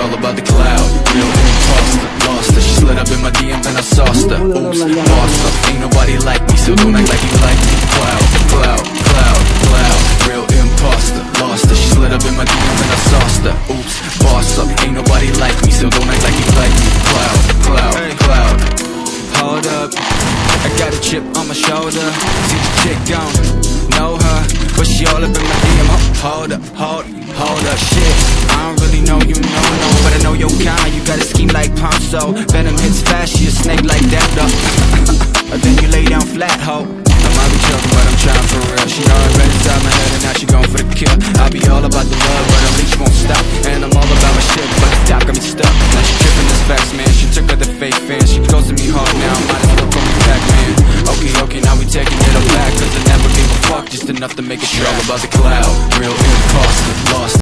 all about the cloud. Real imposter, lost her. She slid up in my DM then I sauced her. Oops, boss up Ain't nobody like me So don't act like you like me. Cloud, cloud, cloud, cloud. Real imposter, lost her. She slid up in my DM then I sauced her. Oops, boss up. Ain't nobody like me So don't act like you like me. Cloud, cloud, cloud. Hold up, I got a chip on my shoulder. See the chick gone, know her But she all up in my DM Hold up, hold, hold up, shit Ponzo Venom hits fast, she a snake like that, though. But then you lay down flat, ho. I might be joking, but I'm trying for real. She already inside my head and now she going for the kill. I be all about the love, but her leash won't stop. And I'm all about my shit, but the top got me stuck. Now she tripping this facts, man. She took her the fake fans. She goes to me hard now, might as well call me back, man. Okay, okay, now we taking it all back Cause I never gave a fuck, just enough to make She all about the cloud. Real imposter, lost